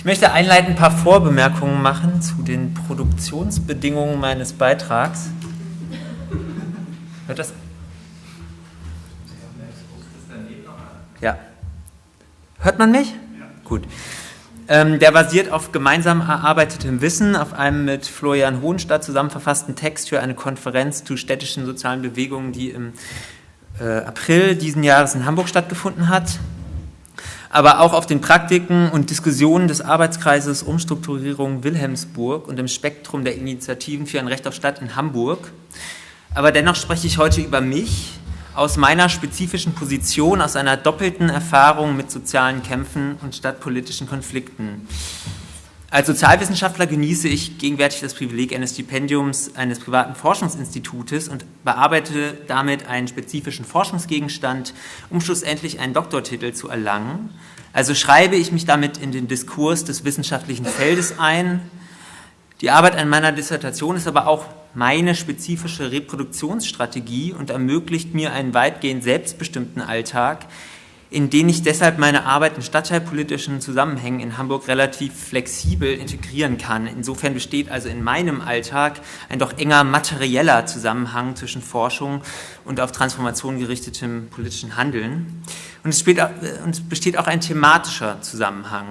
Ich möchte einleitend ein paar Vorbemerkungen machen zu den Produktionsbedingungen meines Beitrags. Hört das? Ja. Hört man mich? Ja. Gut. Ähm, der basiert auf gemeinsam erarbeitetem Wissen, auf einem mit Florian Hohenstadt zusammen verfassten Text für eine Konferenz zu städtischen sozialen Bewegungen, die im äh, April diesen Jahres in Hamburg stattgefunden hat aber auch auf den Praktiken und Diskussionen des Arbeitskreises Umstrukturierung Wilhelmsburg und im Spektrum der Initiativen für ein Recht auf Stadt in Hamburg. Aber dennoch spreche ich heute über mich, aus meiner spezifischen Position, aus einer doppelten Erfahrung mit sozialen Kämpfen und stadtpolitischen Konflikten. Als Sozialwissenschaftler genieße ich gegenwärtig das Privileg eines Stipendiums eines privaten Forschungsinstitutes und bearbeite damit einen spezifischen Forschungsgegenstand, um schlussendlich einen Doktortitel zu erlangen. Also schreibe ich mich damit in den Diskurs des wissenschaftlichen Feldes ein. Die Arbeit an meiner Dissertation ist aber auch meine spezifische Reproduktionsstrategie und ermöglicht mir einen weitgehend selbstbestimmten Alltag, in denen ich deshalb meine Arbeit in stadtteilpolitischen Zusammenhängen in Hamburg relativ flexibel integrieren kann. Insofern besteht also in meinem Alltag ein doch enger materieller Zusammenhang zwischen Forschung und auf Transformation gerichtetem politischen Handeln. Und es, besteht auch ein thematischer Zusammenhang.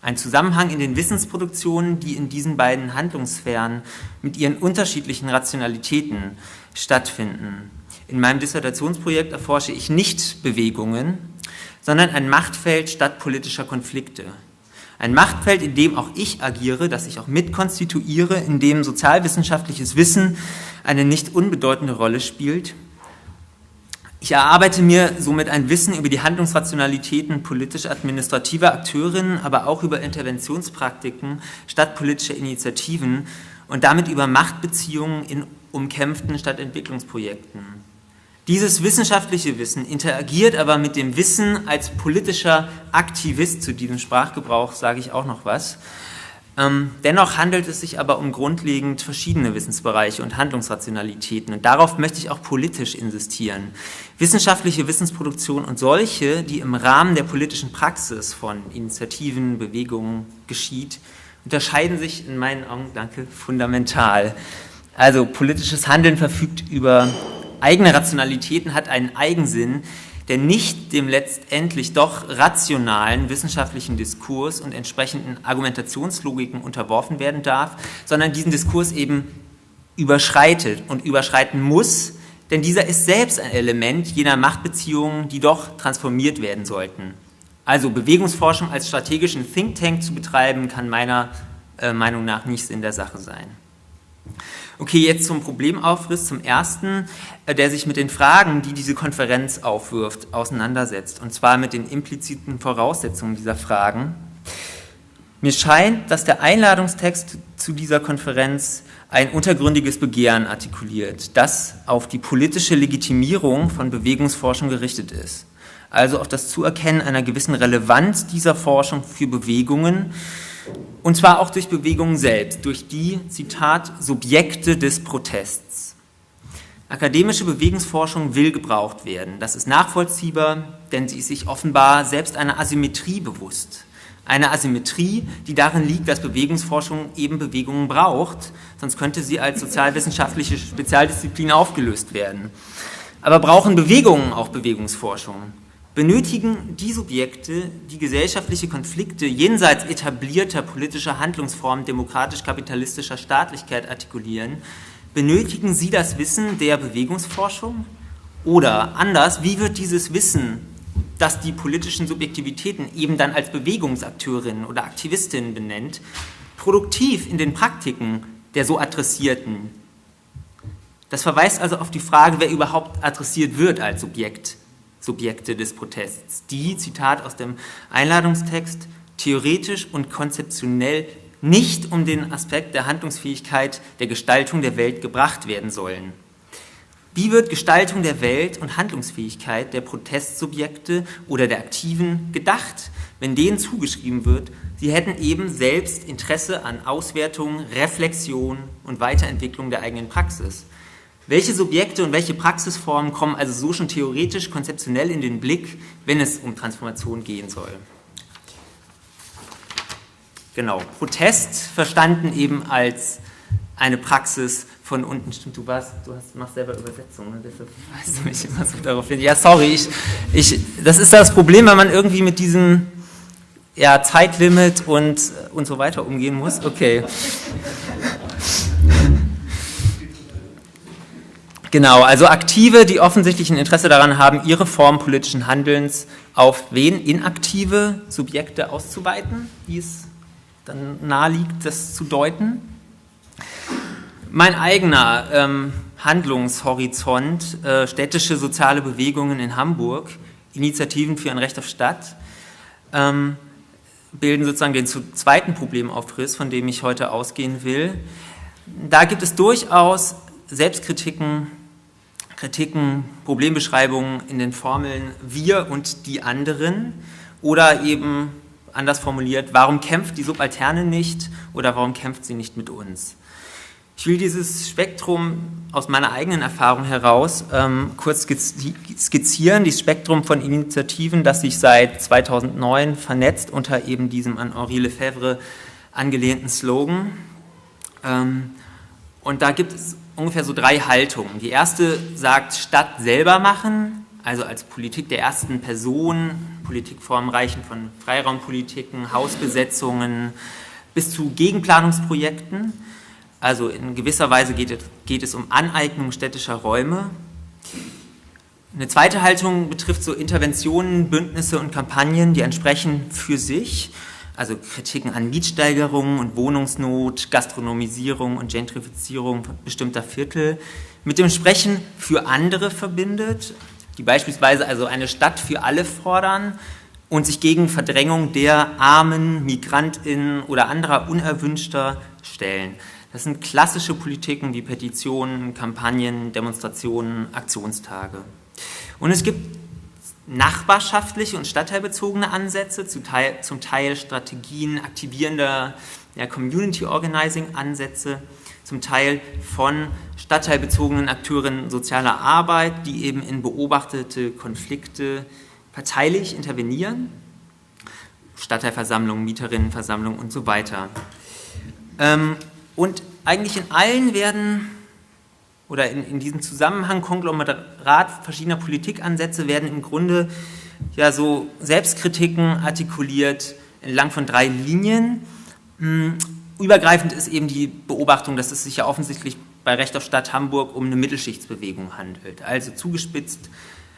Ein Zusammenhang in den Wissensproduktionen, die in diesen beiden Handlungssphären mit ihren unterschiedlichen Rationalitäten stattfinden. In meinem Dissertationsprojekt erforsche ich nicht Bewegungen, sondern ein Machtfeld stadtpolitischer Konflikte. Ein Machtfeld, in dem auch ich agiere, das ich auch mitkonstituiere, in dem sozialwissenschaftliches Wissen eine nicht unbedeutende Rolle spielt. Ich erarbeite mir somit ein Wissen über die Handlungsrationalitäten politisch-administrativer Akteurinnen, aber auch über Interventionspraktiken stadtpolitischer Initiativen und damit über Machtbeziehungen in umkämpften Stadtentwicklungsprojekten. Dieses wissenschaftliche Wissen interagiert aber mit dem Wissen als politischer Aktivist, zu diesem Sprachgebrauch sage ich auch noch was. Ähm, dennoch handelt es sich aber um grundlegend verschiedene Wissensbereiche und Handlungsrationalitäten und darauf möchte ich auch politisch insistieren. Wissenschaftliche Wissensproduktion und solche, die im Rahmen der politischen Praxis von Initiativen, Bewegungen geschieht, unterscheiden sich in meinen Augen, danke, fundamental. Also politisches Handeln verfügt über eigene Rationalitäten hat einen Eigensinn, der nicht dem letztendlich doch rationalen wissenschaftlichen Diskurs und entsprechenden Argumentationslogiken unterworfen werden darf, sondern diesen Diskurs eben überschreitet und überschreiten muss, denn dieser ist selbst ein Element jener Machtbeziehungen, die doch transformiert werden sollten. Also Bewegungsforschung als strategischen Think Tank zu betreiben, kann meiner äh, Meinung nach nicht Sinn der Sache sein. Okay, jetzt zum Problemaufriss, zum ersten, äh, der sich mit den Fragen, die diese Konferenz aufwirft, auseinandersetzt, und zwar mit den impliziten Voraussetzungen dieser Fragen. Mir scheint, dass der Einladungstext zu dieser Konferenz ein untergründiges Begehren artikuliert, das auf die politische Legitimierung von Bewegungsforschung gerichtet ist, also auf das Zuerkennen einer gewissen Relevanz dieser Forschung für Bewegungen, und zwar auch durch Bewegungen selbst, durch die, Zitat, Subjekte des Protests. Akademische Bewegungsforschung will gebraucht werden. Das ist nachvollziehbar, denn sie ist sich offenbar selbst einer Asymmetrie bewusst. Eine Asymmetrie, die darin liegt, dass Bewegungsforschung eben Bewegungen braucht, sonst könnte sie als sozialwissenschaftliche Spezialdisziplin aufgelöst werden. Aber brauchen Bewegungen auch Bewegungsforschung? Benötigen die Subjekte, die gesellschaftliche Konflikte jenseits etablierter politischer Handlungsformen demokratisch-kapitalistischer Staatlichkeit artikulieren, benötigen sie das Wissen der Bewegungsforschung? Oder anders, wie wird dieses Wissen, das die politischen Subjektivitäten eben dann als Bewegungsakteurinnen oder Aktivistinnen benennt, produktiv in den Praktiken der so Adressierten? Das verweist also auf die Frage, wer überhaupt adressiert wird als Subjekt Subjekte des Protests, die, Zitat aus dem Einladungstext, theoretisch und konzeptionell nicht um den Aspekt der Handlungsfähigkeit der Gestaltung der Welt gebracht werden sollen. Wie wird Gestaltung der Welt und Handlungsfähigkeit der Protestsubjekte oder der Aktiven gedacht, wenn denen zugeschrieben wird, sie hätten eben selbst Interesse an Auswertung, Reflexion und Weiterentwicklung der eigenen Praxis? Welche Subjekte und welche Praxisformen kommen also so schon theoretisch, konzeptionell in den Blick, wenn es um Transformation gehen soll? genau, Protest verstanden eben als eine Praxis von unten. Stimmt, du warst, du hast, machst selber Übersetzungen, ne? deshalb weißt du mich immer so darauf hin. Ja, sorry, ich, ich, das ist das Problem, wenn man irgendwie mit diesem ja, Zeitlimit und, und so weiter umgehen muss. Okay. Genau, also Aktive, die offensichtlich ein Interesse daran haben, ihre Form politischen Handelns auf wen? Inaktive Subjekte auszuweiten, wie es dann naheliegt, das zu deuten. Mein eigener ähm, Handlungshorizont, äh, städtische soziale Bewegungen in Hamburg, Initiativen für ein Recht auf Stadt, ähm, bilden sozusagen den zweiten Problemaufriss, von dem ich heute ausgehen will. Da gibt es durchaus Selbstkritiken, Kritiken, Problembeschreibungen in den Formeln wir und die anderen oder eben anders formuliert, warum kämpft die Subalterne nicht oder warum kämpft sie nicht mit uns? Ich will dieses Spektrum aus meiner eigenen Erfahrung heraus ähm, kurz skizzieren, dieses Spektrum von Initiativen, das sich seit 2009 vernetzt unter eben diesem an Henri Lefebvre angelehnten Slogan. Ähm, und da gibt es ungefähr so drei Haltungen. Die erste sagt Stadt selber machen, also als Politik der ersten Person, Politikformen reichen von Freiraumpolitiken, Hausbesetzungen bis zu Gegenplanungsprojekten. Also in gewisser Weise geht es, geht es um Aneignung städtischer Räume. Eine zweite Haltung betrifft so Interventionen, Bündnisse und Kampagnen, die entsprechen für sich, also Kritiken an Mietsteigerungen und Wohnungsnot, Gastronomisierung und Gentrifizierung bestimmter Viertel, mit dem Sprechen für andere verbindet, die beispielsweise also eine Stadt für alle fordern und sich gegen Verdrängung der Armen, Migrantinnen oder anderer Unerwünschter stellen. Das sind klassische Politiken wie Petitionen, Kampagnen, Demonstrationen, Aktionstage. Und es gibt nachbarschaftliche und stadtteilbezogene Ansätze, zum Teil, zum Teil Strategien aktivierender ja, Community Organizing Ansätze, zum Teil von stadtteilbezogenen Akteuren sozialer Arbeit, die eben in beobachtete Konflikte parteilich intervenieren, Stadtteilversammlungen, Mieterinnenversammlungen und so weiter. Ähm, und eigentlich in allen werden, oder in, in diesem Zusammenhang, Konglomerat verschiedener Politikansätze werden im Grunde ja so Selbstkritiken artikuliert entlang von drei Linien. Hm, übergreifend ist eben die Beobachtung, dass es sich ja offensichtlich bei Recht auf Stadt Hamburg um eine Mittelschichtsbewegung handelt. Also zugespitzt,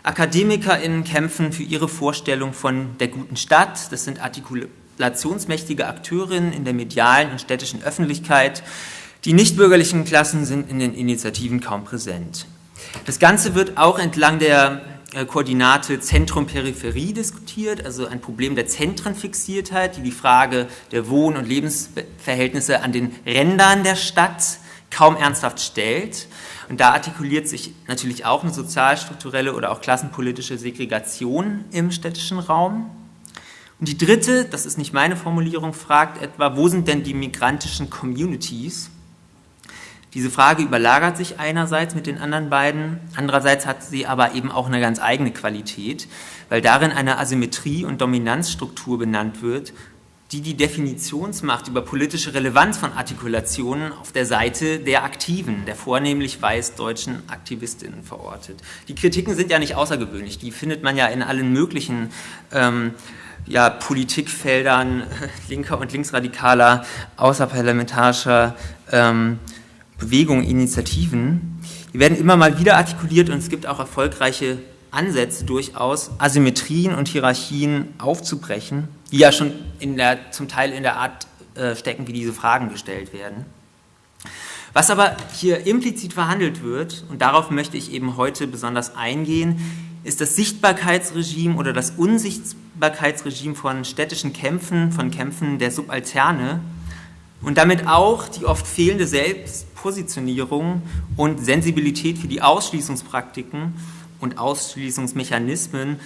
AkademikerInnen kämpfen für ihre Vorstellung von der guten Stadt. Das sind Artikul relationsmächtige Akteurinnen in der medialen und städtischen Öffentlichkeit. Die nichtbürgerlichen Klassen sind in den Initiativen kaum präsent. Das Ganze wird auch entlang der äh, Koordinate Zentrum-Peripherie diskutiert, also ein Problem der Zentrenfixiertheit, die die Frage der Wohn- und Lebensverhältnisse an den Rändern der Stadt kaum ernsthaft stellt. Und da artikuliert sich natürlich auch eine sozialstrukturelle oder auch klassenpolitische Segregation im städtischen Raum. Und die dritte, das ist nicht meine Formulierung, fragt etwa, wo sind denn die migrantischen Communities? Diese Frage überlagert sich einerseits mit den anderen beiden, andererseits hat sie aber eben auch eine ganz eigene Qualität, weil darin eine Asymmetrie und Dominanzstruktur benannt wird, die die Definitionsmacht über politische Relevanz von Artikulationen auf der Seite der Aktiven, der vornehmlich weiß-deutschen Aktivistinnen verortet. Die Kritiken sind ja nicht außergewöhnlich, die findet man ja in allen möglichen ähm, ja, Politikfeldern linker und linksradikaler, außerparlamentarischer ähm, Bewegungen, Initiativen. Die werden immer mal wieder artikuliert und es gibt auch erfolgreiche Ansätze durchaus, Asymmetrien und Hierarchien aufzubrechen, die ja schon in der, zum Teil in der Art äh, stecken, wie diese Fragen gestellt werden. Was aber hier implizit verhandelt wird, und darauf möchte ich eben heute besonders eingehen, ist das Sichtbarkeitsregime oder das Unsichtbarkeitsregime von städtischen Kämpfen, von Kämpfen der Subalterne und damit auch die oft fehlende Selbstpositionierung und Sensibilität für die Ausschließungspraktiken und Ausschließungsmechanismen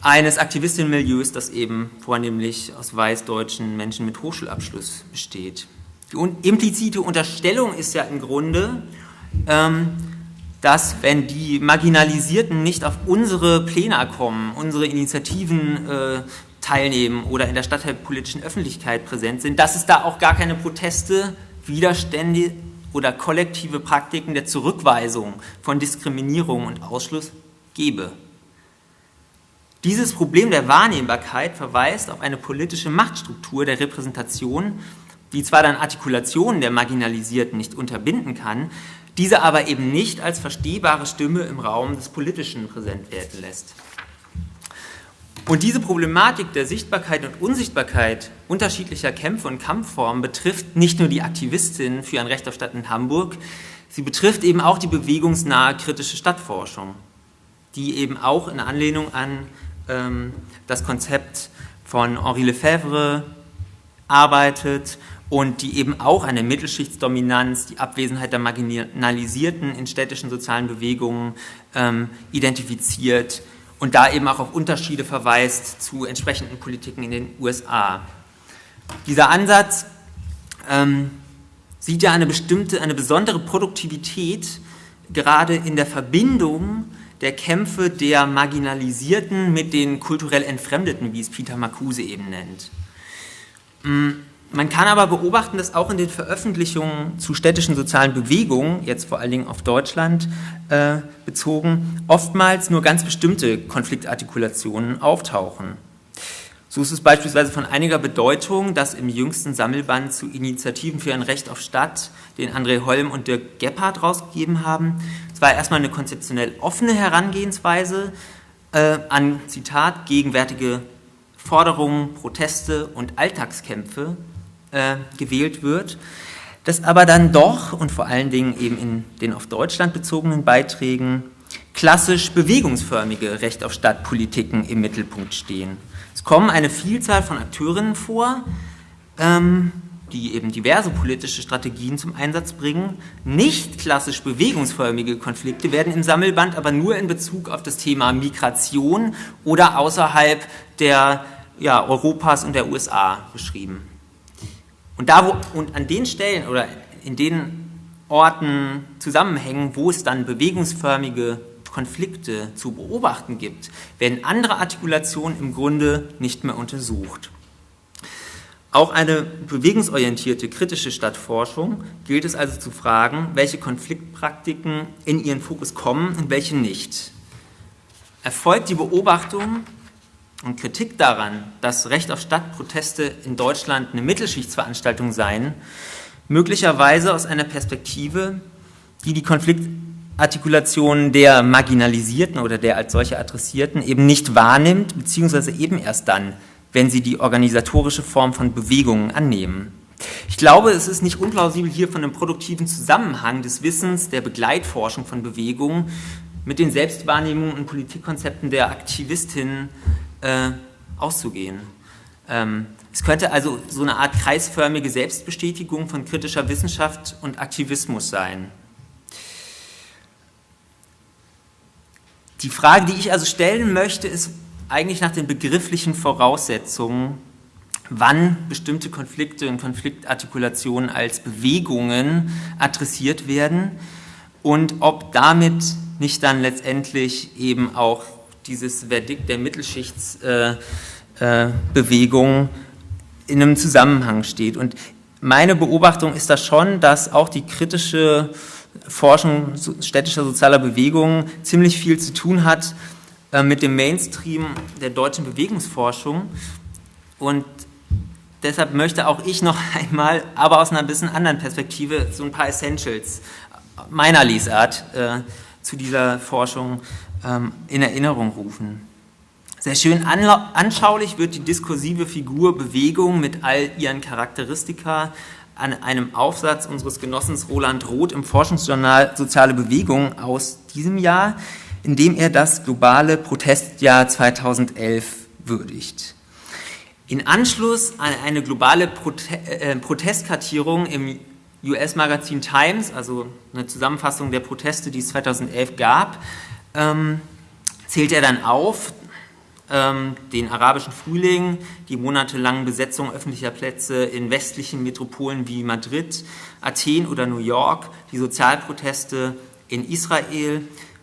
eines Aktivistinnenmilieus, das eben vornehmlich aus weißdeutschen Menschen mit Hochschulabschluss besteht. Die implizite Unterstellung ist ja im Grunde, ähm, dass wenn die Marginalisierten nicht auf unsere Pläne kommen, unsere Initiativen äh, teilnehmen oder in der stadtteilpolitischen Öffentlichkeit präsent sind, dass es da auch gar keine Proteste, Widerstände oder kollektive Praktiken der Zurückweisung von Diskriminierung und Ausschluss gebe. Dieses Problem der Wahrnehmbarkeit verweist auf eine politische Machtstruktur der Repräsentation, die zwar dann Artikulationen der Marginalisierten nicht unterbinden kann, diese aber eben nicht als verstehbare Stimme im Raum des Politischen präsent werden lässt. Und diese Problematik der Sichtbarkeit und Unsichtbarkeit unterschiedlicher Kämpfe und Kampfformen betrifft nicht nur die Aktivistinnen für ein Recht auf Stadt in Hamburg, sie betrifft eben auch die bewegungsnahe kritische Stadtforschung, die eben auch in Anlehnung an ähm, das Konzept von Henri Lefebvre arbeitet und die eben auch eine Mittelschichtsdominanz, die Abwesenheit der Marginalisierten in städtischen sozialen Bewegungen ähm, identifiziert und da eben auch auf Unterschiede verweist zu entsprechenden Politiken in den USA. Dieser Ansatz ähm, sieht ja eine bestimmte, eine besondere Produktivität gerade in der Verbindung der Kämpfe der Marginalisierten mit den kulturell Entfremdeten, wie es Peter Marcuse eben nennt. Man kann aber beobachten, dass auch in den Veröffentlichungen zu städtischen sozialen Bewegungen, jetzt vor allen Dingen auf Deutschland äh, bezogen, oftmals nur ganz bestimmte Konfliktartikulationen auftauchen. So ist es beispielsweise von einiger Bedeutung, dass im jüngsten Sammelband zu Initiativen für ein Recht auf Stadt, den André Holm und Dirk Gebhardt rausgegeben haben, zwar erstmal eine konzeptionell offene Herangehensweise äh, an, Zitat, gegenwärtige Forderungen, Proteste und Alltagskämpfe äh, gewählt wird, dass aber dann doch und vor allen Dingen eben in den auf Deutschland bezogenen Beiträgen klassisch bewegungsförmige Recht auf Stadtpolitiken im Mittelpunkt stehen. Es kommen eine Vielzahl von Akteurinnen vor, ähm, die eben diverse politische Strategien zum Einsatz bringen. Nicht klassisch bewegungsförmige Konflikte werden im Sammelband aber nur in Bezug auf das Thema Migration oder außerhalb der ja, Europas und der USA beschrieben. Und, da, wo, und an den Stellen oder in den Orten, Zusammenhängen, wo es dann bewegungsförmige Konflikte zu beobachten gibt, werden andere Artikulationen im Grunde nicht mehr untersucht. Auch eine bewegungsorientierte kritische Stadtforschung gilt es also zu fragen, welche Konfliktpraktiken in ihren Fokus kommen und welche nicht. Erfolgt die Beobachtung und Kritik daran, dass Recht auf Stadtproteste in Deutschland eine Mittelschichtsveranstaltung seien, möglicherweise aus einer Perspektive, die die Konfliktartikulation der Marginalisierten oder der als solche Adressierten eben nicht wahrnimmt, beziehungsweise eben erst dann, wenn sie die organisatorische Form von Bewegungen annehmen. Ich glaube, es ist nicht unplausibel, hier von einem produktiven Zusammenhang des Wissens der Begleitforschung von Bewegungen mit den Selbstwahrnehmungen und Politikkonzepten der Aktivistinnen äh, auszugehen. Ähm, es könnte also so eine Art kreisförmige Selbstbestätigung von kritischer Wissenschaft und Aktivismus sein. Die Frage, die ich also stellen möchte, ist eigentlich nach den begrifflichen Voraussetzungen, wann bestimmte Konflikte und Konfliktartikulationen als Bewegungen adressiert werden und ob damit nicht dann letztendlich eben auch dieses Verdikt der Mittelschichtsbewegung in einem Zusammenhang steht. Und meine Beobachtung ist da schon, dass auch die kritische Forschung städtischer sozialer Bewegungen ziemlich viel zu tun hat äh, mit dem Mainstream der deutschen Bewegungsforschung. Und deshalb möchte auch ich noch einmal, aber aus einer bisschen anderen Perspektive, so ein paar Essentials meiner Lesart äh, zu dieser Forschung in Erinnerung rufen. Sehr schön anschaulich wird die diskursive Figur Bewegung mit all ihren Charakteristika an einem Aufsatz unseres Genossens Roland Roth im Forschungsjournal Soziale Bewegung aus diesem Jahr, in dem er das globale Protestjahr 2011 würdigt. In Anschluss an eine globale äh, Protestkartierung im US-Magazin Times, also eine Zusammenfassung der Proteste, die es 2011 gab, ähm, zählt er dann auf, ähm, den arabischen Frühling, die monatelangen Besetzungen öffentlicher Plätze in westlichen Metropolen wie Madrid, Athen oder New York, die Sozialproteste in Israel,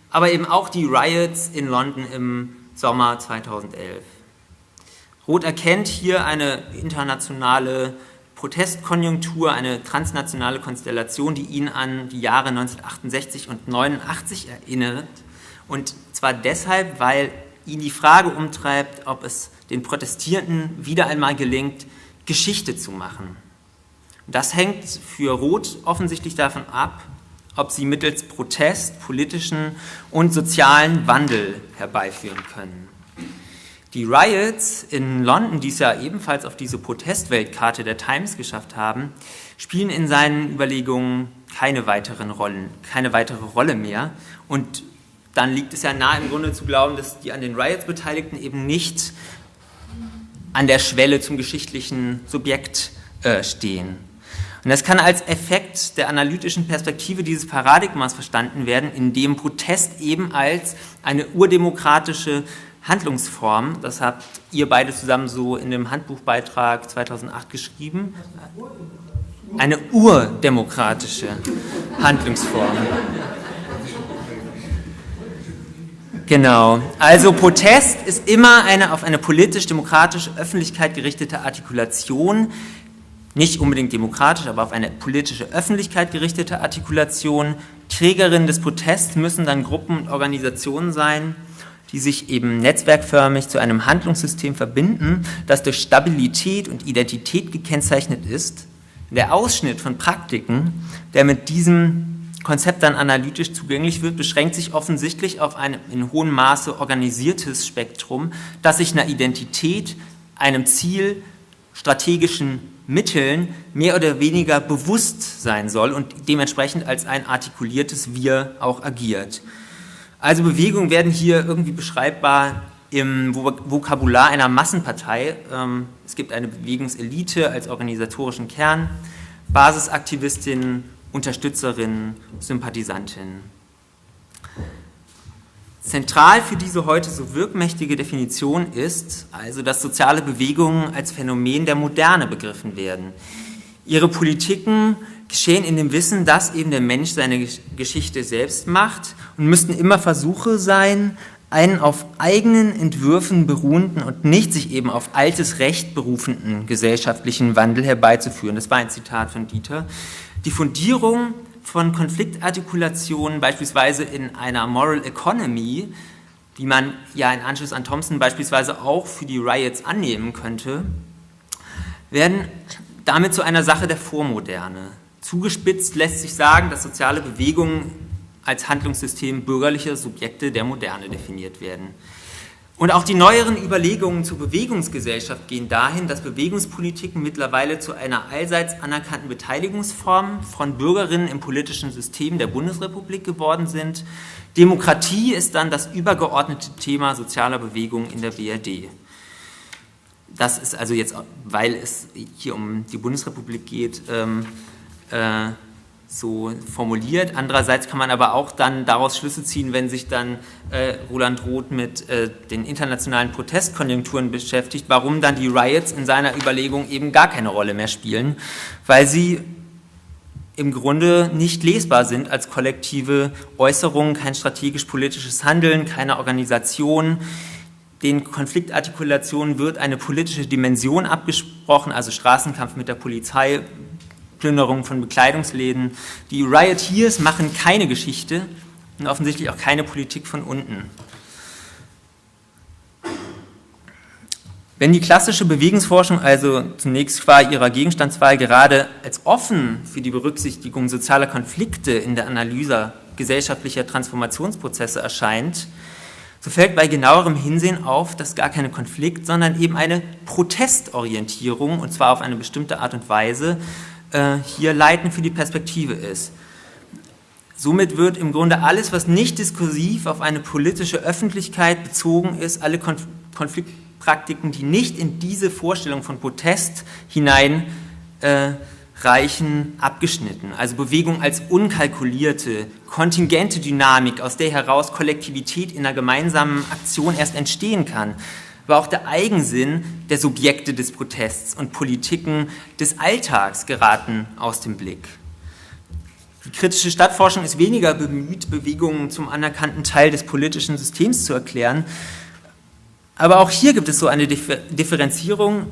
aber eben auch die Riots in London im Sommer 2011. Roth erkennt hier eine internationale Protestkonjunktur, eine transnationale Konstellation, die ihn an die Jahre 1968 und 1989 erinnert. Und zwar deshalb, weil ihn die Frage umtreibt, ob es den Protestierenden wieder einmal gelingt, Geschichte zu machen. Das hängt für Roth offensichtlich davon ab, ob sie mittels Protest politischen und sozialen Wandel herbeiführen können. Die Riots in London, die es ja ebenfalls auf diese Protestweltkarte der Times geschafft haben, spielen in seinen Überlegungen keine weiteren Rollen, keine weitere Rolle mehr. Und dann liegt es ja nahe im Grunde zu glauben, dass die an den Riots Beteiligten eben nicht an der Schwelle zum geschichtlichen Subjekt äh, stehen. Und das kann als Effekt der analytischen Perspektive dieses Paradigmas verstanden werden, in dem Protest eben als eine urdemokratische Handlungsform, das habt ihr beide zusammen so in dem Handbuchbeitrag 2008 geschrieben, eine urdemokratische Handlungsform. Genau. Also Protest ist immer eine auf eine politisch-demokratische Öffentlichkeit gerichtete Artikulation, nicht unbedingt demokratisch, aber auf eine politische Öffentlichkeit gerichtete Artikulation. Trägerinnen des Protests müssen dann Gruppen und Organisationen sein, die sich eben netzwerkförmig zu einem Handlungssystem verbinden, das durch Stabilität und Identität gekennzeichnet ist. Der Ausschnitt von Praktiken, der mit diesem Konzept dann analytisch zugänglich wird, beschränkt sich offensichtlich auf ein in hohem Maße organisiertes Spektrum, das sich einer Identität, einem Ziel, strategischen Mitteln mehr oder weniger bewusst sein soll und dementsprechend als ein artikuliertes Wir auch agiert. Also Bewegungen werden hier irgendwie beschreibbar im Vokabular einer Massenpartei. Ähm, es gibt eine Bewegungselite als organisatorischen Kern, Basisaktivistinnen, Unterstützerinnen, Sympathisantinnen. Zentral für diese heute so wirkmächtige Definition ist also, dass soziale Bewegungen als Phänomen der Moderne begriffen werden. Ihre Politiken geschehen in dem Wissen, dass eben der Mensch seine Geschichte selbst macht und müssten immer Versuche sein, einen auf eigenen Entwürfen beruhenden und nicht sich eben auf altes Recht berufenden gesellschaftlichen Wandel herbeizuführen. Das war ein Zitat von Dieter. Die Fundierung von Konfliktartikulationen beispielsweise in einer Moral Economy, die man ja in Anschluss an Thompson beispielsweise auch für die Riots annehmen könnte, werden damit zu einer Sache der Vormoderne. Zugespitzt lässt sich sagen, dass soziale Bewegungen als Handlungssystem bürgerlicher Subjekte der Moderne definiert werden. Und auch die neueren Überlegungen zur Bewegungsgesellschaft gehen dahin, dass Bewegungspolitiken mittlerweile zu einer allseits anerkannten Beteiligungsform von Bürgerinnen im politischen System der Bundesrepublik geworden sind. Demokratie ist dann das übergeordnete Thema sozialer Bewegungen in der BRD. Das ist also jetzt, weil es hier um die Bundesrepublik geht, ähm, äh, so formuliert. Andererseits kann man aber auch dann daraus Schlüsse ziehen, wenn sich dann äh, Roland Roth mit äh, den internationalen Protestkonjunkturen beschäftigt, warum dann die Riots in seiner Überlegung eben gar keine Rolle mehr spielen, weil sie im Grunde nicht lesbar sind als kollektive Äußerungen, kein strategisch-politisches Handeln, keine Organisation. Den Konfliktartikulationen wird eine politische Dimension abgesprochen, also Straßenkampf mit der Polizei, Plünderung von Bekleidungsläden. Die Rioteers machen keine Geschichte und offensichtlich auch keine Politik von unten. Wenn die klassische Bewegungsforschung also zunächst qua ihrer Gegenstandswahl gerade als offen für die Berücksichtigung sozialer Konflikte in der Analyse gesellschaftlicher Transformationsprozesse erscheint, so fällt bei genauerem Hinsehen auf, dass gar keine Konflikt, sondern eben eine Protestorientierung, und zwar auf eine bestimmte Art und Weise, äh, hier leitend für die Perspektive ist. Somit wird im Grunde alles, was nicht diskursiv auf eine politische Öffentlichkeit bezogen ist, alle Konf Konfliktpraktiken, die nicht in diese Vorstellung von Protest hineinreichen, äh, abgeschnitten. Also Bewegung als unkalkulierte, kontingente Dynamik, aus der heraus Kollektivität in einer gemeinsamen Aktion erst entstehen kann aber auch der Eigensinn der Subjekte des Protests und Politiken des Alltags geraten aus dem Blick. Die kritische Stadtforschung ist weniger bemüht, Bewegungen zum anerkannten Teil des politischen Systems zu erklären, Aber auch hier gibt es so eine Differenzierung,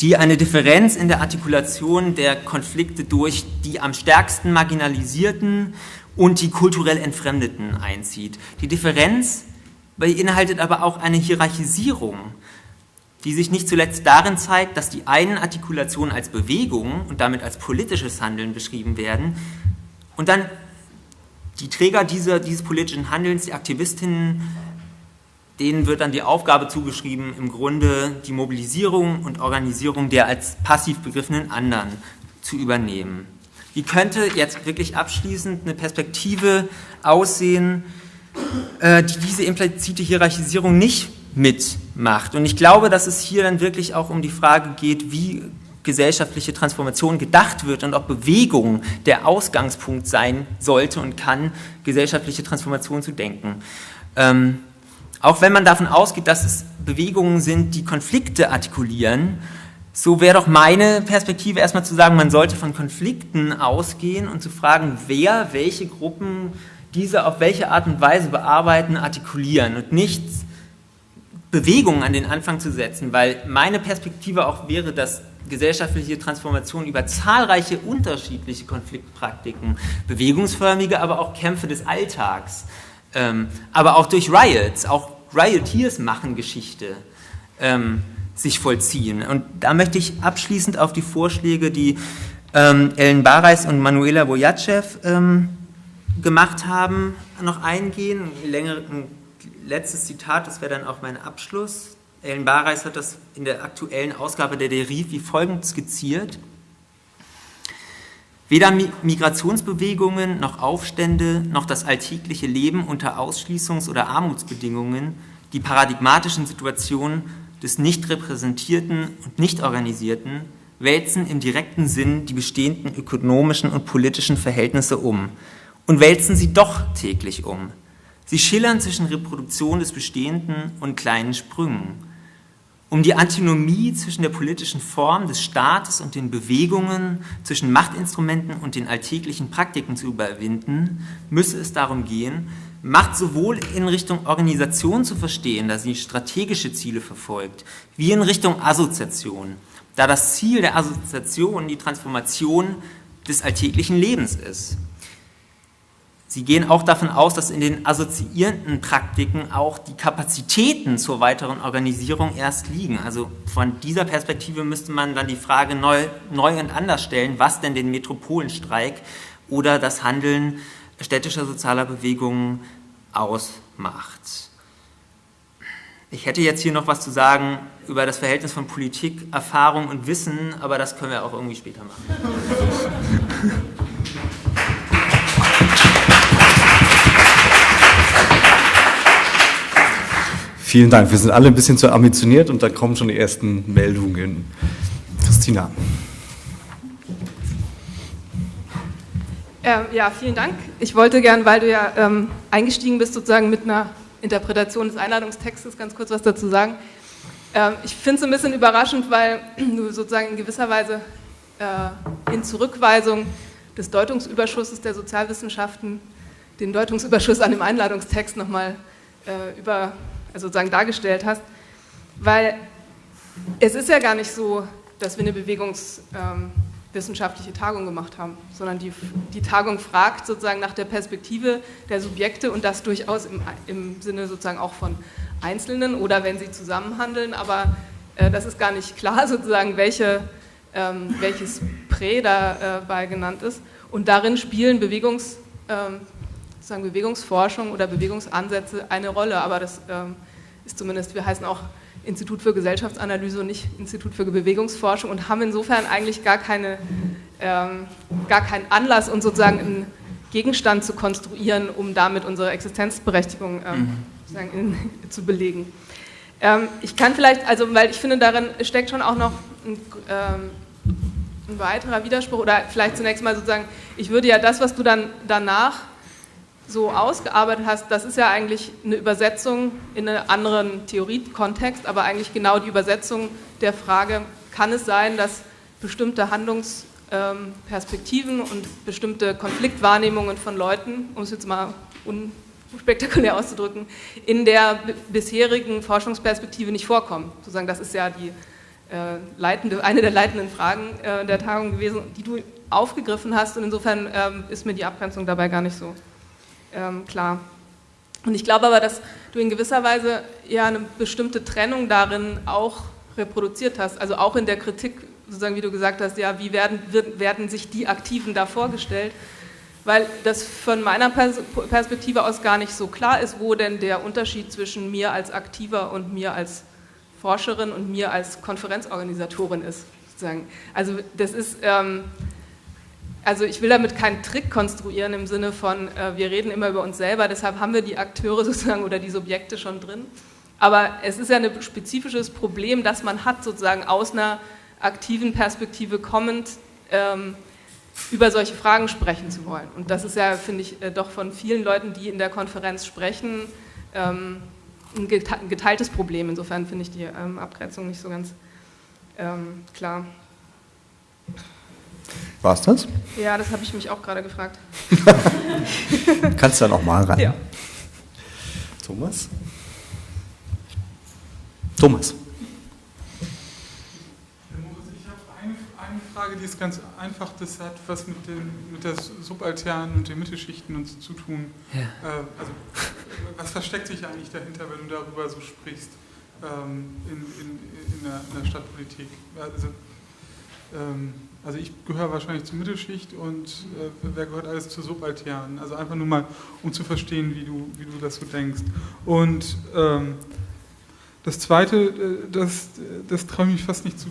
die eine Differenz in der Artikulation der Konflikte durch die am stärksten marginalisierten und die kulturell Entfremdeten einzieht. Die Differenz beinhaltet aber auch eine Hierarchisierung, die sich nicht zuletzt darin zeigt, dass die einen Artikulationen als Bewegung und damit als politisches Handeln beschrieben werden und dann die Träger dieser, dieses politischen Handelns, die Aktivistinnen, denen wird dann die Aufgabe zugeschrieben, im Grunde die Mobilisierung und Organisierung der als passiv begriffenen anderen zu übernehmen. Wie könnte jetzt wirklich abschließend eine Perspektive aussehen, äh, die diese implizite Hierarchisierung nicht mitmacht? Und ich glaube, dass es hier dann wirklich auch um die Frage geht, wie gesellschaftliche Transformation gedacht wird und ob Bewegung der Ausgangspunkt sein sollte und kann, gesellschaftliche Transformation zu denken. Ähm, auch wenn man davon ausgeht, dass es Bewegungen sind, die Konflikte artikulieren, so wäre doch meine Perspektive erstmal zu sagen, man sollte von Konflikten ausgehen und zu fragen, wer, welche Gruppen diese auf welche Art und Weise bearbeiten, artikulieren und nicht Bewegungen an den Anfang zu setzen, weil meine Perspektive auch wäre, dass gesellschaftliche Transformation über zahlreiche unterschiedliche Konfliktpraktiken, bewegungsförmige, aber auch Kämpfe des Alltags, ähm, aber auch durch Riots, auch Rioteers machen Geschichte, ähm, sich vollziehen. Und da möchte ich abschließend auf die Vorschläge, die ähm, Ellen Bareis und Manuela Vojacev ähm, gemacht haben, noch eingehen. Ein, längere, ein letztes Zitat, das wäre dann auch mein Abschluss. Ellen Bareis hat das in der aktuellen Ausgabe der Deriv wie folgend skizziert. Weder Migrationsbewegungen noch Aufstände noch das alltägliche Leben unter Ausschließungs- oder Armutsbedingungen, die paradigmatischen Situationen des nicht repräsentierten und nicht organisierten, wälzen im direkten Sinn die bestehenden ökonomischen und politischen Verhältnisse um und wälzen sie doch täglich um. Sie schillern zwischen Reproduktion des Bestehenden und kleinen Sprüngen um die Antinomie zwischen der politischen Form des Staates und den Bewegungen, zwischen Machtinstrumenten und den alltäglichen Praktiken zu überwinden, müsse es darum gehen, Macht sowohl in Richtung Organisation zu verstehen, da sie strategische Ziele verfolgt, wie in Richtung Assoziation, da das Ziel der Assoziation die Transformation des alltäglichen Lebens ist. Sie gehen auch davon aus, dass in den assoziierenden Praktiken auch die Kapazitäten zur weiteren Organisierung erst liegen. Also von dieser Perspektive müsste man dann die Frage neu, neu und anders stellen, was denn den Metropolenstreik oder das Handeln städtischer sozialer Bewegungen ausmacht. Ich hätte jetzt hier noch was zu sagen über das Verhältnis von Politik, Erfahrung und Wissen, aber das können wir auch irgendwie später machen. Vielen Dank. Wir sind alle ein bisschen zu ambitioniert und da kommen schon die ersten Meldungen. Christina. Ähm, ja, vielen Dank. Ich wollte gern, weil du ja ähm, eingestiegen bist, sozusagen mit einer Interpretation des Einladungstextes, ganz kurz was dazu sagen. Ähm, ich finde es ein bisschen überraschend, weil du sozusagen in gewisser Weise äh, in Zurückweisung des Deutungsüberschusses der Sozialwissenschaften den Deutungsüberschuss an dem Einladungstext nochmal äh, über also sozusagen dargestellt hast, weil es ist ja gar nicht so, dass wir eine bewegungswissenschaftliche ähm, Tagung gemacht haben, sondern die, die Tagung fragt sozusagen nach der Perspektive der Subjekte und das durchaus im, im Sinne sozusagen auch von Einzelnen oder wenn sie zusammenhandeln, aber äh, das ist gar nicht klar sozusagen, welche, ähm, welches Prä dabei äh, genannt ist. Und darin spielen Bewegungs, ähm, sozusagen Bewegungsforschung oder Bewegungsansätze eine Rolle, aber das ähm, ist zumindest, wir heißen auch Institut für Gesellschaftsanalyse und nicht Institut für Bewegungsforschung und haben insofern eigentlich gar, keine, ähm, gar keinen Anlass, uns sozusagen einen Gegenstand zu konstruieren, um damit unsere Existenzberechtigung ähm, mhm. in, zu belegen. Ähm, ich kann vielleicht, also weil ich finde, darin steckt schon auch noch ein, ähm, ein weiterer Widerspruch oder vielleicht zunächst mal sozusagen, ich würde ja das, was du dann danach so ausgearbeitet hast, das ist ja eigentlich eine Übersetzung in einen anderen Theoriekontext, aber eigentlich genau die Übersetzung der Frage, kann es sein, dass bestimmte Handlungsperspektiven und bestimmte Konfliktwahrnehmungen von Leuten, um es jetzt mal un, spektakulär auszudrücken, in der bisherigen Forschungsperspektive nicht vorkommen. Sozusagen, das ist ja die äh, leitende, eine der leitenden Fragen äh, der Tagung gewesen, die du aufgegriffen hast. Und insofern ähm, ist mir die Abgrenzung dabei gar nicht so ähm, klar. Und ich glaube aber, dass du in gewisser Weise ja eine bestimmte Trennung darin auch reproduziert hast, also auch in der Kritik, sozusagen wie du gesagt hast, ja, wie werden, werden sich die Aktiven da vorgestellt, weil das von meiner Perspektive aus gar nicht so klar ist, wo denn der Unterschied zwischen mir als Aktiver und mir als Forscherin und mir als Konferenzorganisatorin ist. Sozusagen. Also das ist, ähm, also ich will damit keinen Trick konstruieren im Sinne von, äh, wir reden immer über uns selber, deshalb haben wir die Akteure sozusagen oder die Subjekte schon drin. Aber es ist ja ein spezifisches Problem, das man hat, sozusagen aus einer aktiven Perspektive kommend, ähm, über solche Fragen sprechen zu wollen. Und das ist ja, finde ich, äh, doch von vielen Leuten, die in der Konferenz sprechen, ähm, ein geteiltes Problem. Insofern finde ich die ähm, Abgrenzung nicht so ganz ähm, klar. War es das? Ja, das habe ich mich auch gerade gefragt. Kannst du da nochmal ran? Ja. Thomas? Thomas. Frage, die ist ganz einfach. Das hat was mit, den, mit der Subalternen und den Mittelschichten und so zu tun. Ja. Äh, also, was versteckt sich eigentlich dahinter, wenn du darüber so sprichst ähm, in, in, in, der, in, der, Stadtpolitik? Also, ähm, also ich gehöre wahrscheinlich zur Mittelschicht und äh, wer gehört alles zur Subalternen? Also einfach nur mal, um zu verstehen, wie du, wie du das so denkst. Und ähm, das Zweite, äh, das, das traue ich mich fast nicht zu,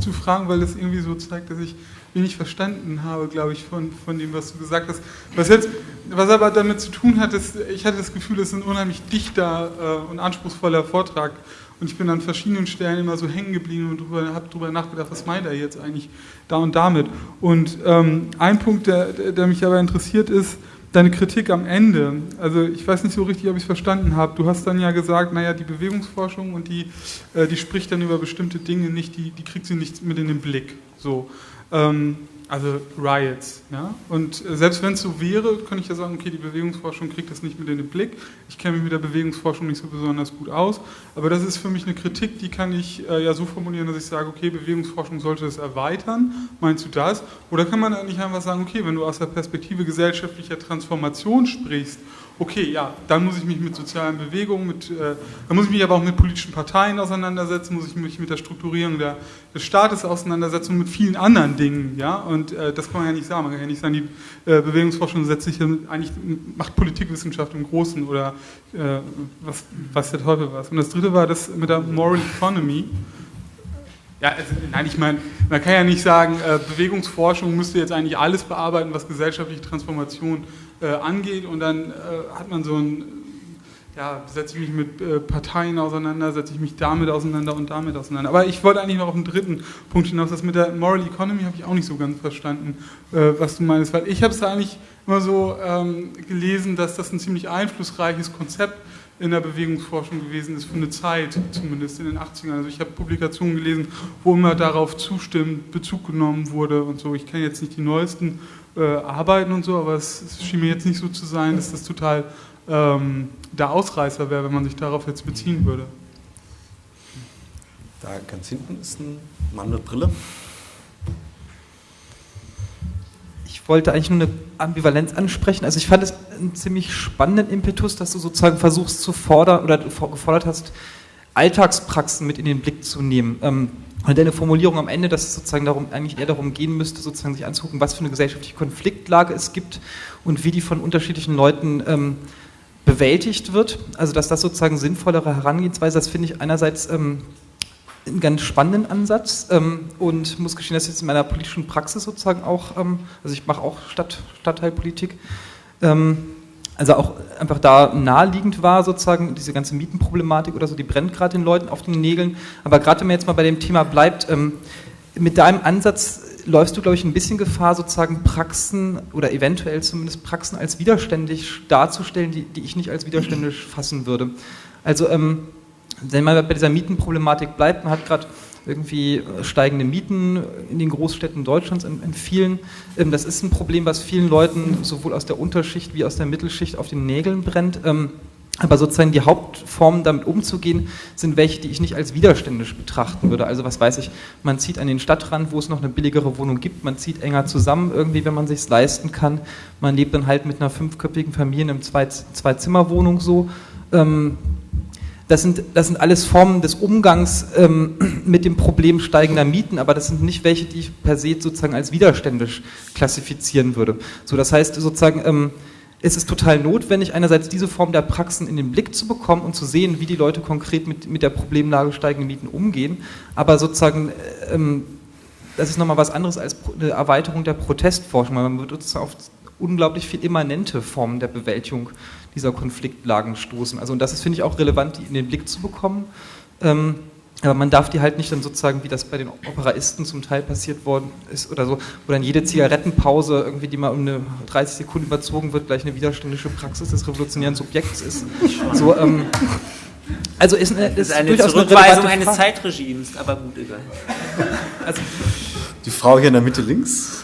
zu fragen, weil das irgendwie so zeigt, dass ich wenig verstanden habe, glaube ich, von, von dem, was du gesagt hast. Was, jetzt, was aber damit zu tun hat, ist, ich hatte das Gefühl, es ist ein unheimlich dichter äh, und anspruchsvoller Vortrag. Und ich bin an verschiedenen Stellen immer so hängen geblieben und habe darüber nachgedacht, was meint er jetzt eigentlich da und damit. Und ähm, ein Punkt, der, der mich aber interessiert, ist, deine Kritik am Ende, also ich weiß nicht so richtig, ob ich es verstanden habe. Du hast dann ja gesagt, naja, die Bewegungsforschung und die, äh, die spricht dann über bestimmte Dinge nicht, die, die kriegt sie nicht mit in den Blick. So. Ähm, also Riots. Ja? Und selbst wenn es so wäre, könnte ich ja sagen, okay, die Bewegungsforschung kriegt das nicht mit in den Blick. Ich kenne mich mit der Bewegungsforschung nicht so besonders gut aus, aber das ist für mich eine Kritik, die kann ich äh, ja so formulieren, dass ich sage, okay, Bewegungsforschung sollte das erweitern. Meinst du das? Oder kann man nicht einfach sagen, okay, wenn du aus der Perspektive gesellschaftlicher Transformation sprichst okay, ja, dann muss ich mich mit sozialen Bewegungen, mit, äh, dann muss ich mich aber auch mit politischen Parteien auseinandersetzen, muss ich mich mit der Strukturierung der, des Staates auseinandersetzen und mit vielen anderen Dingen, ja, und äh, das kann man ja nicht sagen, man kann ja nicht sagen, die äh, Bewegungsforschung setzt sich eigentlich, macht Politikwissenschaft im Großen oder äh, was, was der Teufel was. Und das dritte war das mit der Moral Economy, ja, also, nein, ich meine, man kann ja nicht sagen, äh, Bewegungsforschung müsste jetzt eigentlich alles bearbeiten, was gesellschaftliche Transformation äh, angeht und dann äh, hat man so ein, ja, setze ich mich mit äh, Parteien auseinander, setze ich mich damit auseinander und damit auseinander. Aber ich wollte eigentlich noch auf einen dritten Punkt hinaus, das mit der Moral Economy habe ich auch nicht so ganz verstanden, äh, was du meinst, weil ich habe es eigentlich immer so ähm, gelesen, dass das ein ziemlich einflussreiches Konzept in der Bewegungsforschung gewesen ist, für eine Zeit zumindest in den 80ern. Also ich habe Publikationen gelesen, wo immer darauf zustimmt, Bezug genommen wurde und so. Ich kenne jetzt nicht die neuesten äh, Arbeiten und so, aber es, es, schien mir jetzt nicht so zu sein, dass das total ähm, der Ausreißer wäre, wenn man sich darauf jetzt beziehen würde. Da ganz hinten ist ein Mann mit Brille. wollte eigentlich nur eine Ambivalenz ansprechen. Also ich fand es einen ziemlich spannenden Impetus, dass du sozusagen versuchst zu fordern oder gefordert hast, Alltagspraxen mit in den Blick zu nehmen. Ähm, und deine Formulierung am Ende, dass es sozusagen darum, eigentlich eher darum gehen müsste, sozusagen sich anzugucken, was für eine gesellschaftliche Konfliktlage es gibt und wie die von unterschiedlichen Leuten ähm, bewältigt wird. Also dass das sozusagen sinnvollere Herangehensweise, das finde ich einerseits ähm, einen ganz spannenden Ansatz ähm, und muss gestehen, dass jetzt in meiner politischen Praxis sozusagen auch, ähm, also ich mache auch Stadt, Stadtteilpolitik, ähm, also auch einfach da naheliegend war sozusagen diese ganze Mietenproblematik oder so, die brennt gerade den Leuten auf den Nägeln. Aber gerade wenn man jetzt mal bei dem Thema bleibt, ähm, mit deinem Ansatz läufst du, glaube ich, ein bisschen Gefahr, sozusagen Praxen oder eventuell zumindest Praxen als widerständig darzustellen, die, die ich nicht als widerständig fassen würde. Also ähm, wenn man bei dieser Mietenproblematik bleibt, man hat gerade irgendwie steigende Mieten in den Großstädten Deutschlands, vielen. Ähm, das ist ein Problem, was vielen Leuten sowohl aus der Unterschicht wie aus der Mittelschicht auf den Nägeln brennt. Ähm, aber sozusagen die Hauptformen damit umzugehen, sind welche, die ich nicht als widerständisch betrachten würde. Also was weiß ich, man zieht an den Stadtrand, wo es noch eine billigere Wohnung gibt, man zieht enger zusammen irgendwie, wenn man sich leisten kann. Man lebt dann halt mit einer fünfköpfigen Familie in einem Zwei-Zimmer-Wohnung so. Ähm, das sind, das sind alles Formen des Umgangs ähm, mit dem Problem steigender Mieten, aber das sind nicht welche, die ich per se sozusagen als widerständisch klassifizieren würde. So, das heißt sozusagen, ähm, es ist total notwendig, einerseits diese Form der Praxen in den Blick zu bekommen und zu sehen, wie die Leute konkret mit, mit der Problemlage steigender Mieten umgehen, aber sozusagen, ähm, das ist nochmal was anderes als eine Erweiterung der Protestforschung, man wird sozusagen auf unglaublich viel immanente Formen der Bewältigung dieser Konfliktlagen stoßen. Also und das ist, finde ich, auch relevant, die in den Blick zu bekommen. Ähm, aber man darf die halt nicht dann sozusagen, wie das bei den Operaisten zum Teil passiert worden ist oder so, wo dann jede Zigarettenpause irgendwie, die mal um eine 30 Sekunden überzogen wird, gleich eine widerständische Praxis des revolutionären Subjekts ist. So, ähm, also ist, eine, ist, ist eine Zurückweisung eines Zeitregimes, aber gut, egal. Also, die Frau hier in der Mitte links.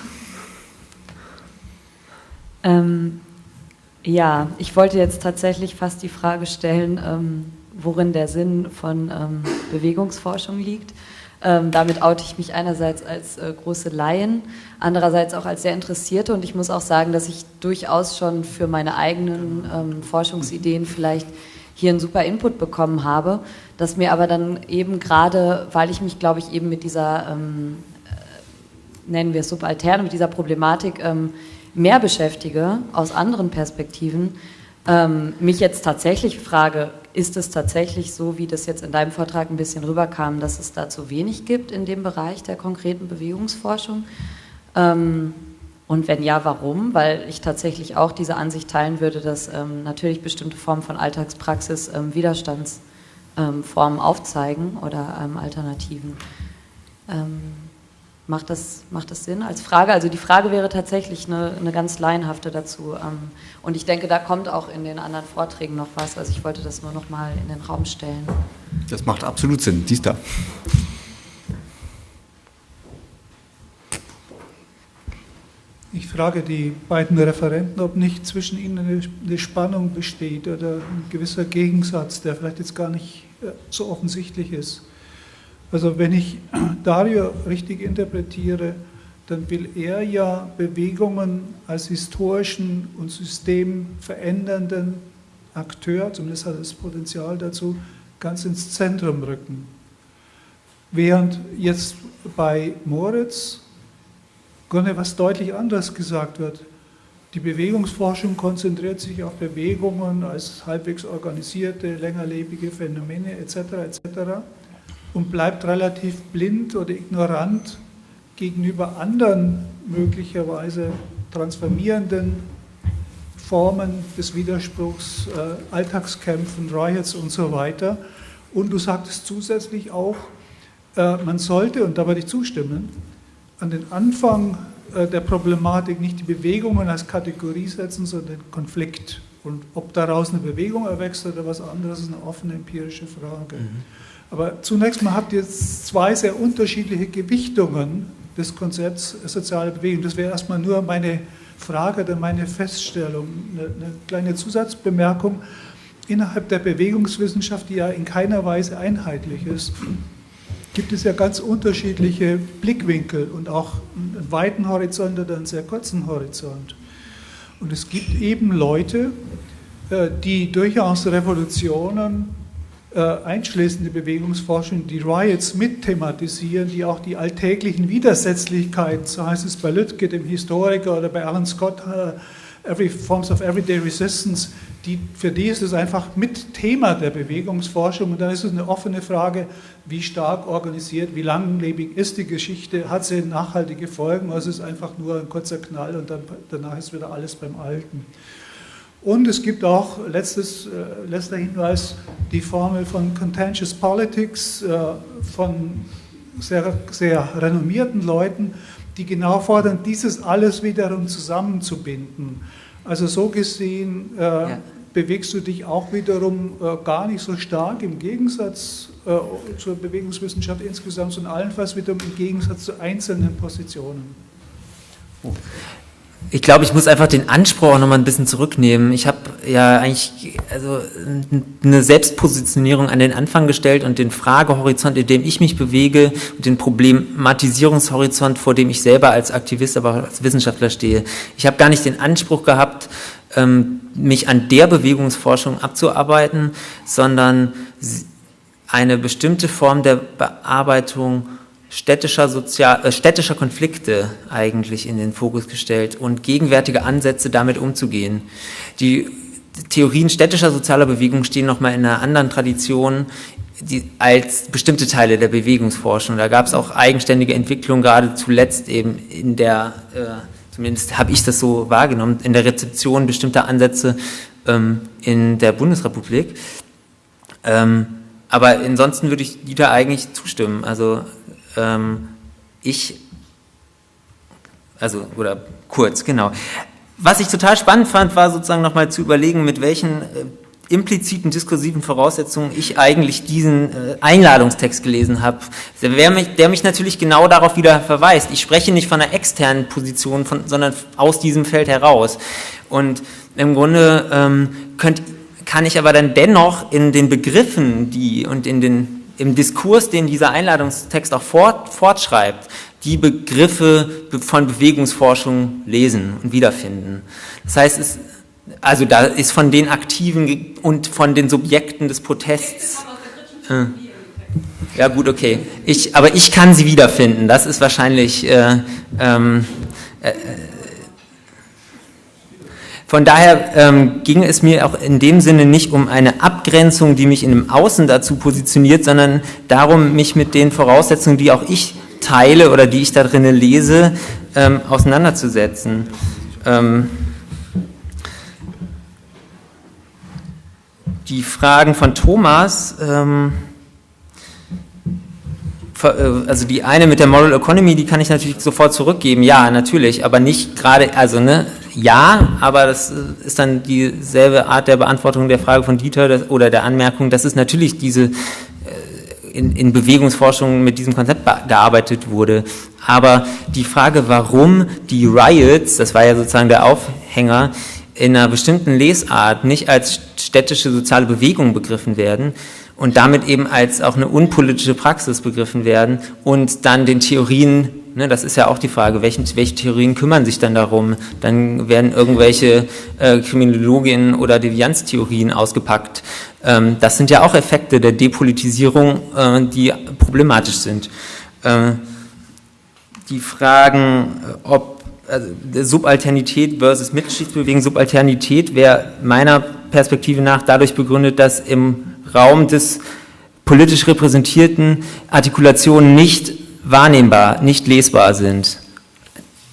Ähm, ja, ich wollte jetzt tatsächlich fast die Frage stellen, ähm, worin der Sinn von ähm, Bewegungsforschung liegt. Ähm, damit oute ich mich einerseits als äh, große Laien, andererseits auch als sehr Interessierte und ich muss auch sagen, dass ich durchaus schon für meine eigenen ähm, Forschungsideen vielleicht hier einen super Input bekommen habe, dass mir aber dann eben gerade, weil ich mich, glaube ich, eben mit dieser, ähm, äh, nennen wir es subalterne, mit dieser Problematik ähm, mehr beschäftige, aus anderen Perspektiven, ähm, mich jetzt tatsächlich frage, ist es tatsächlich so, wie das jetzt in deinem Vortrag ein bisschen rüberkam, dass es da zu wenig gibt in dem Bereich der konkreten Bewegungsforschung? Ähm, und wenn ja, warum? Weil ich tatsächlich auch diese Ansicht teilen würde, dass ähm, natürlich bestimmte Formen von Alltagspraxis ähm, Widerstandsformen aufzeigen oder ähm, Alternativen. Macht das, macht das Sinn als Frage? Also die Frage wäre tatsächlich eine, eine ganz laienhafte dazu. Ähm, und ich denke, da kommt auch in den anderen Vorträgen noch was. Also ich wollte das nur noch mal in den Raum stellen. Das macht absolut Sinn. Dies da. Ich frage die beiden Referenten, ob nicht zwischen ihnen eine, Spannung besteht oder ein gewisser Gegensatz, der vielleicht jetzt gar nicht äh, so offensichtlich ist. Also wenn ich Dario richtig interpretiere, dann will er ja Bewegungen als historischen und systemverändernden Akteur, zumindest hat er das Potenzial dazu, ganz ins Zentrum rücken. Während jetzt bei Moritz Grunde was deutlich anderes gesagt wird. Die Bewegungsforschung konzentriert sich auf Bewegungen als halbwegs organisierte, längerlebige Phänomene etc. etc und bleibt relativ blind oder ignorant gegenüber anderen möglicherweise transformierenden Formen des Widerspruchs, äh, Alltagskämpfen, Riots und so weiter. Und du sagtest zusätzlich auch, äh, man sollte, und da würde ich zustimmen, an den Anfang äh, der Problematik nicht die Bewegungen als Kategorie setzen, sondern den Konflikt. Und ob daraus eine Bewegung erwächst oder was anderes, ist eine offene empirische Frage. Mhm. Aber zunächst mal habt ihr zwei sehr unterschiedliche Gewichtungen des Konzepts soziale Bewegung. Das wäre erstmal nur meine Frage oder meine Feststellung, eine, eine kleine Zusatzbemerkung. Innerhalb der Bewegungswissenschaft, die ja in keiner Weise einheitlich ist, gibt es ja ganz unterschiedliche Blickwinkel und auch einen weiten Horizont oder einen sehr kurzen Horizont. Und es gibt eben Leute, äh, die durchaus Revolutionen einschließende Bewegungsforschung, die Riots mit thematisieren, die auch die alltäglichen Widersetzlichkeiten, so heißt es bei Lütke, dem Historiker, oder bei Alan Scott, uh, Every Forms of Everyday Resistance, die, für die ist es einfach mit Thema der Bewegungsforschung und dann ist es eine offene Frage, wie stark organisiert, wie langlebig ist die Geschichte, hat sie nachhaltige Folgen, oder ist es einfach nur ein kurzer Knall und dann, danach ist wieder alles beim Alten. Und es gibt auch, letztes, äh, letzter Hinweis, die Formel von Contentious Politics äh, von sehr, sehr renommierten Leuten, die genau fordern, dieses alles wiederum zusammenzubinden. Also so gesehen äh, ja. bewegst du dich auch wiederum äh, gar nicht so stark im Gegensatz äh, zur Bewegungswissenschaft insgesamt und allenfalls wiederum im Gegensatz zu einzelnen Positionen. Oh. Ich glaube, ich muss einfach den Anspruch auch nochmal ein bisschen zurücknehmen. Ich habe ja eigentlich also eine Selbstpositionierung an den Anfang gestellt und den Fragehorizont, in dem ich mich bewege und den Problematisierungshorizont, vor dem ich selber als Aktivist, aber auch als Wissenschaftler stehe. Ich habe gar nicht den Anspruch gehabt, ähm, mich an der Bewegungsforschung abzuarbeiten, sondern eine bestimmte Form der Bearbeitung städtischer, Sozial äh, städtischer Konflikte eigentlich in den Fokus gestellt und gegenwärtige Ansätze damit umzugehen. Die Theorien städtischer sozialer Bewegung stehen nochmal in einer anderen Tradition die, als bestimmte Teile der Bewegungsforschung. Da gab es auch eigenständige Entwicklungen, gerade zuletzt eben in der, äh, zumindest habe ich das so wahrgenommen, in der Rezeption bestimmter Ansätze ähm, in der Bundesrepublik. Ähm, aber ansonsten würde ich Dieter eigentlich zustimmen. Also ähm, ich, also, oder kurz, genau. Was ich total spannend fand, war sozusagen nochmal zu überlegen, mit welchen äh, impliziten diskursiven Voraussetzungen ich eigentlich diesen äh, Einladungstext gelesen habe, der mich, der mich natürlich genau darauf wieder verweist. Ich spreche nicht von einer externen Position, von, sondern aus diesem Feld heraus. Und im Grunde ähm, könnt, kann ich aber dann dennoch in den Begriffen die und in den im Diskurs, den dieser Einladungstext auch fort, fortschreibt, die Begriffe von Bewegungsforschung lesen und wiederfinden. Das heißt, es, also da ist von den Aktiven und von den Subjekten des Protests. Äh, ja gut, okay. Ich, aber ich kann sie wiederfinden. Das ist wahrscheinlich äh, ähm, äh, von daher ähm, ging es mir auch in dem Sinne nicht um eine Abgrenzung, die mich in dem Außen dazu positioniert, sondern darum, mich mit den Voraussetzungen, die auch ich teile oder die ich da drinnen lese, ähm, auseinanderzusetzen. Ähm, die Fragen von Thomas, ähm, äh, also die eine mit der Moral Economy, die kann ich natürlich sofort zurückgeben, ja, natürlich, aber nicht gerade, also ne, ja, aber das ist dann dieselbe Art der Beantwortung der Frage von Dieter oder der Anmerkung, dass es natürlich diese äh, in, in Bewegungsforschung mit diesem Konzept gearbeitet wurde. Aber die Frage, warum die Riots, das war ja sozusagen der Aufhänger, in einer bestimmten Lesart nicht als städtische soziale Bewegung begriffen werden, und damit eben als auch eine unpolitische Praxis begriffen werden und dann den Theorien, ne, das ist ja auch die Frage, welchen, welche Theorien kümmern sich dann darum? Dann werden irgendwelche äh, Kriminologien oder Devianztheorien ausgepackt. Ähm, das sind ja auch Effekte der Depolitisierung, äh, die problematisch sind. Äh, die Fragen, ob also Subalternität versus Mitschichtsbewegung, Subalternität wäre meiner Perspektive nach dadurch begründet, dass im Raum des politisch repräsentierten Artikulationen nicht wahrnehmbar, nicht lesbar sind,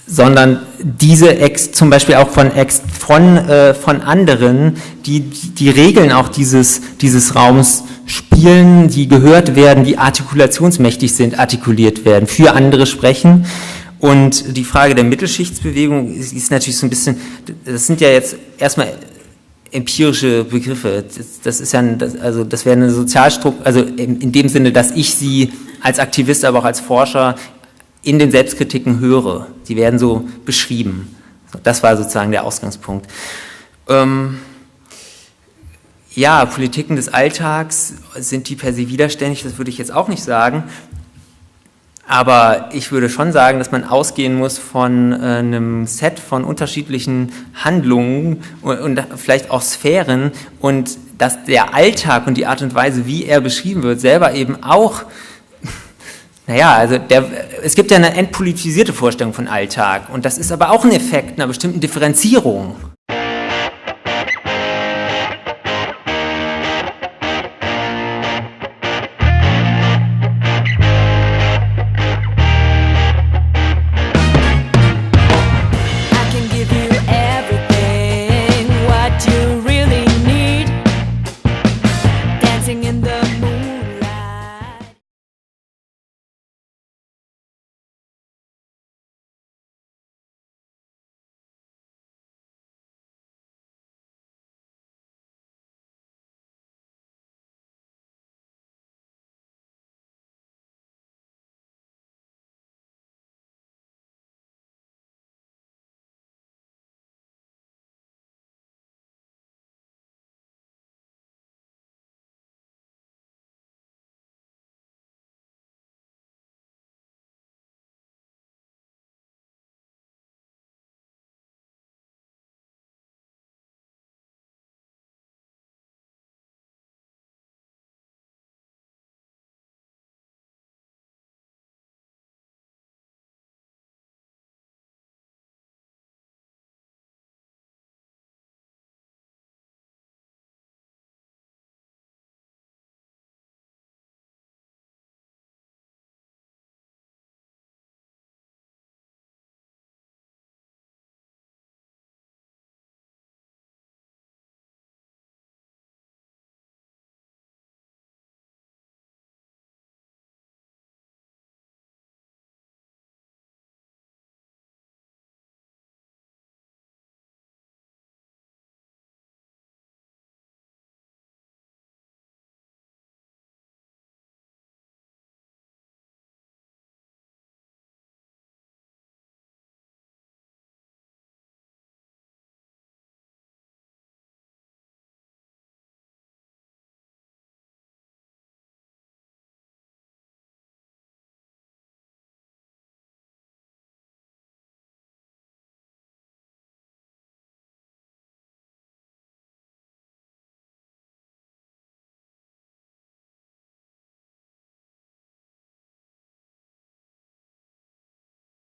sondern diese ex, zum Beispiel auch von, ex, von, äh, von anderen, die die Regeln auch dieses, dieses Raums spielen, die gehört werden, die artikulationsmächtig sind, artikuliert werden, für andere sprechen. Und die Frage der Mittelschichtsbewegung ist natürlich so ein bisschen, das sind ja jetzt erstmal empirische Begriffe. Das, das ist ja, ein, das, also das wäre eine Sozialstruktur, also in, in, dem Sinne, dass ich sie als Aktivist, aber auch als Forscher in den Selbstkritiken höre. Die werden so beschrieben. Das war sozusagen der Ausgangspunkt. Ähm, ja, Politiken des Alltags, sind die per se widerständig? Das würde ich jetzt auch nicht sagen. Aber ich würde schon sagen, dass man ausgehen muss von äh, einem Set von unterschiedlichen Handlungen und, und, vielleicht auch Sphären und dass der Alltag und die Art und Weise, wie er beschrieben wird, selber eben auch, naja, also der, es gibt ja eine entpolitisierte Vorstellung von Alltag und das ist aber auch ein Effekt einer bestimmten Differenzierung.